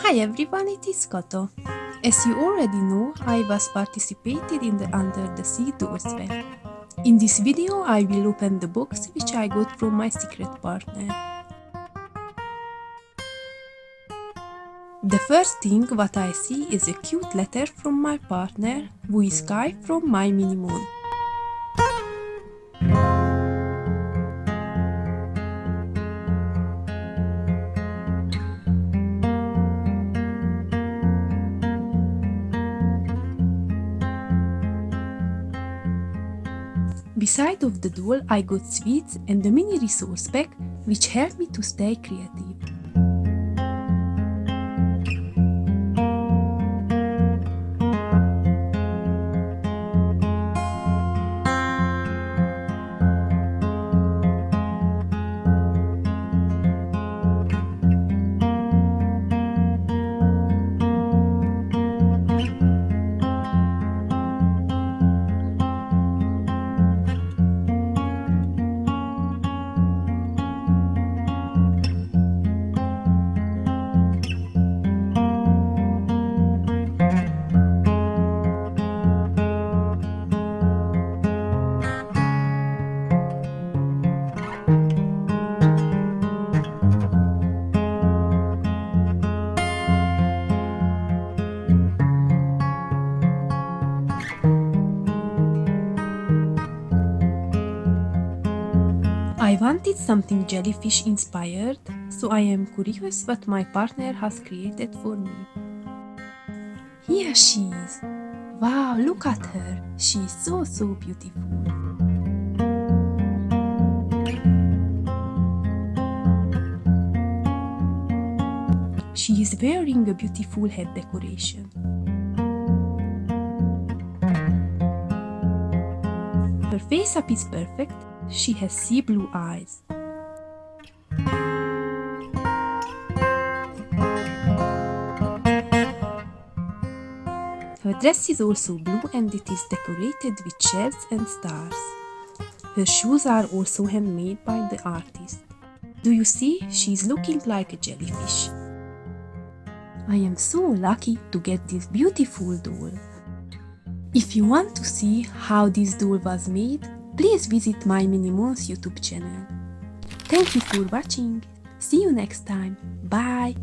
Hi everyone, it is Koto. As you already know, I was participated in the Under the Sea Doors Fair. In this video, I will open the box which I got from my secret partner. The first thing what I see is a cute letter from my partner, who is Kai from My Mini Moon. Beside of the doll, I got sweets and a mini resource pack which helped me to stay creative. I wanted something jellyfish inspired, so I am curious what my partner has created for me. Here she is! Wow, look at her! She is so so beautiful. She is wearing a beautiful head decoration. Her face up is perfect she has sea blue eyes. Her dress is also blue and it is decorated with shells and stars. Her shoes are also handmade by the artist. Do you see? She is looking like a jellyfish. I am so lucky to get this beautiful doll. If you want to see how this doll was made, please visit my Mini Moons YouTube channel. Thank you for watching. See you next time. Bye.